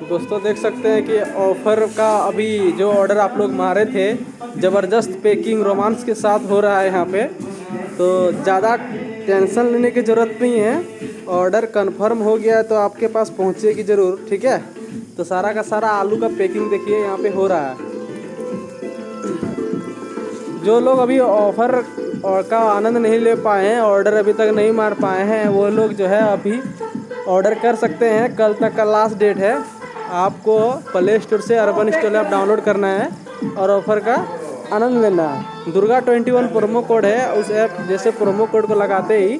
दोस्तों, देख सकते हैं कि ऑफ़र का अभी जो ऑर्डर आप लोग मारे थे, ज़बरदस्त पैकिंग रोमांस के साथ हो रहा है यहाँ पे। तो ज़्यादा टेंशन लेने की ज़रूरत नहीं है। ऑर्डर कंफर्म हो गया है तो आपके पास पहुँचेगी ज़रूर, ठीक है? तो सारा का सारा आलू का पैकिंग देखिए, यहाँ पे हो रहा है। जो लोग अभी ऑफ़र का आनंद नहीं ले पाए हैं ऑर्डर अभी तक नहीं मार पाए हैं, वो लोग जो है अभी ऑर्डर कर सकते हैं। कल तक का लास्ट डेट है। आपको प्ले स्टोर से अर्बन स्टोर ऐप डाउनलोड करना है और ऑफ़र का आनंद लेना है। Durga twenty one promo code है। उस ऐप जैसे प्रोमो कोड को लगाते ही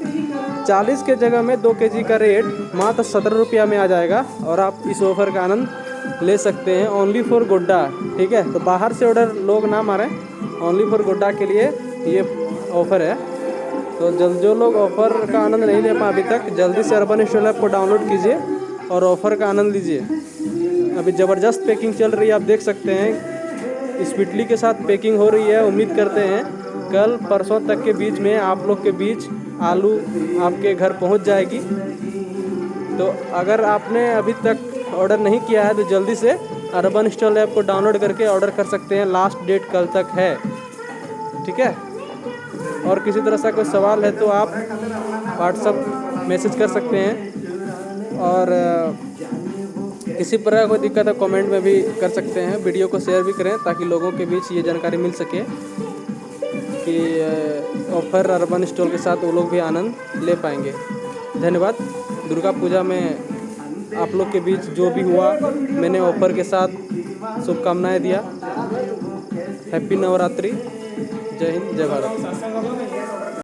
चालीस के जगह में दो के जी का रेट मात्र सत्रह रुपया में आ जाएगा और आप इस ऑफ़र का आनंद ले सकते हैं। ओनली फॉर गोड्डा ठीक है? तो बाहर से ऑर्डर लोग ना मारें। ओनली फॉर गोड्डा के लिए ये ऑफ़र है। तो जल्द जो लोग ऑफ़र का आनंद नहीं ले पाए अभी तक, जल्दी से अर्बन स्टोर ऐप को डाउनलोड कीजिए और ऑफ़र का आनंद लीजिए। अभी ज़बरदस्त पैकिंग चल रही है, आप देख सकते हैं। स्पीडली के साथ पैकिंग हो रही है, उम्मीद करते हैं। कल परसों तक के बीच में आप लोग के बीच आलू आपके घर पहुँच जाएगी। तो अगर आपने अभी तक ऑर्डर नहीं किया है तो जल्दी से अर्बन स्टॉल ऐप को डाउनलोड करके ऑर्डर कर सकते हैं। लास्ट डेट कल तक है। ठीक है? और किसी तरह का कोई सवाल है तो आप व्हाट्सअप मैसेज कर सकते हैं। और किसी प्रकार कोई दिक्कत है कमेंट में भी कर सकते हैं वीडियो को शेयर भी करें ताकि लोगों के बीच ये जानकारी मिल सके कि ऑफ़र अर्बन स्टोर के साथ वो लोग भी आनंद ले पाएँगे। धन्यवाद। दुर्गा पूजा में आप लोग के बीच जो भी हुआ, मैंने ऑफ़र के साथ शुभकामनाएँ दिया। हैप्पी नवरात्रि। जय हिंद, जय भारत।